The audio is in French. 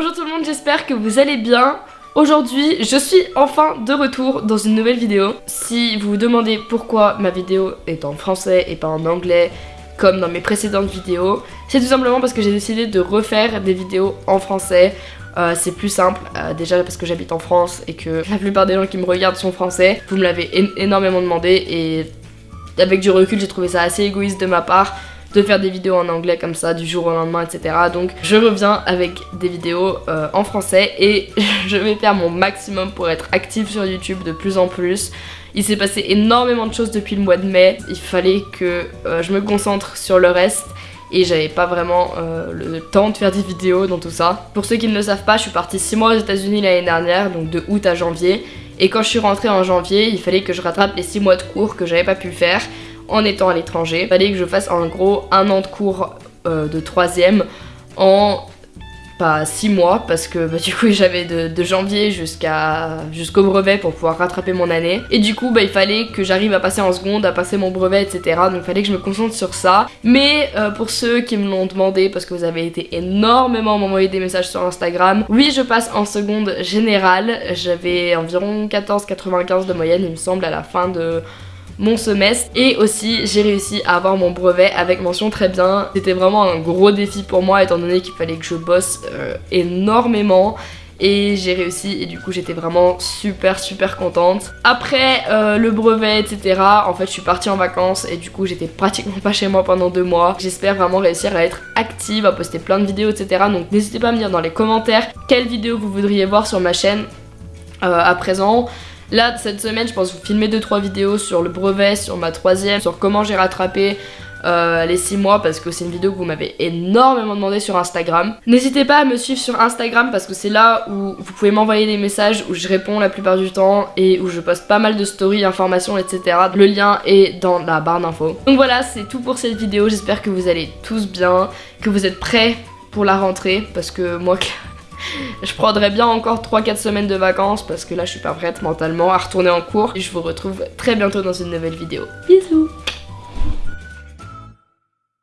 Bonjour tout le monde, j'espère que vous allez bien. Aujourd'hui, je suis enfin de retour dans une nouvelle vidéo. Si vous vous demandez pourquoi ma vidéo est en français et pas en anglais, comme dans mes précédentes vidéos, c'est tout simplement parce que j'ai décidé de refaire des vidéos en français. Euh, c'est plus simple, euh, déjà parce que j'habite en France et que la plupart des gens qui me regardent sont français. Vous me l'avez énormément demandé et avec du recul, j'ai trouvé ça assez égoïste de ma part de faire des vidéos en anglais comme ça du jour au lendemain etc donc je reviens avec des vidéos euh, en français et je vais faire mon maximum pour être active sur YouTube de plus en plus il s'est passé énormément de choses depuis le mois de mai il fallait que euh, je me concentre sur le reste et j'avais pas vraiment euh, le temps de faire des vidéos dans tout ça. Pour ceux qui ne le savent pas, je suis partie 6 mois aux états unis l'année dernière, donc de août à janvier. Et quand je suis rentrée en janvier, il fallait que je rattrape les 6 mois de cours que j'avais pas pu faire en étant à l'étranger. Il fallait que je fasse en gros un an de cours euh, de troisième en pas six mois parce que bah, du coup j'avais de, janvier jusqu'à jusqu'au brevet pour pouvoir rattraper mon année. Et du coup bah, il fallait que j'arrive à passer en seconde, à passer mon brevet etc donc il fallait que je me concentre sur ça. Mais euh, pour ceux qui me l'ont demandé parce que vous avez été énormément m'envoyer des messages sur Instagram oui je passe en seconde générale. J'avais environ 14,95 de moyenne il me semble à la fin de mon semestre et aussi j'ai réussi à avoir mon brevet avec mention très bien. C'était vraiment un gros défi pour moi étant donné qu'il fallait que je bosse euh, énormément et j'ai réussi et du coup j'étais vraiment super super contente. Après euh, le brevet etc en fait je suis partie en vacances et du coup j'étais pratiquement pas chez moi pendant deux mois. J'espère vraiment réussir à être active, à poster plein de vidéos etc donc n'hésitez pas à me dire dans les commentaires quelles vidéos vous voudriez voir sur ma chaîne euh, à présent. Là, cette semaine, je pense vous filmer 2-3 vidéos sur le brevet, sur ma troisième, sur comment j'ai rattrapé euh, les 6 mois parce que c'est une vidéo que vous m'avez énormément demandé sur Instagram. N'hésitez pas à me suivre sur Instagram parce que c'est là où vous pouvez m'envoyer des messages où je réponds la plupart du temps et où je poste pas mal de stories, informations, etc. Le lien est dans la barre d'infos. Donc voilà, c'est tout pour cette vidéo. J'espère que vous allez tous bien, que vous êtes prêts pour la rentrée parce que moi je prendrai bien encore 3-4 semaines de vacances parce que là je suis pas prête mentalement à retourner en cours. Et je vous retrouve très bientôt dans une nouvelle vidéo. Bisous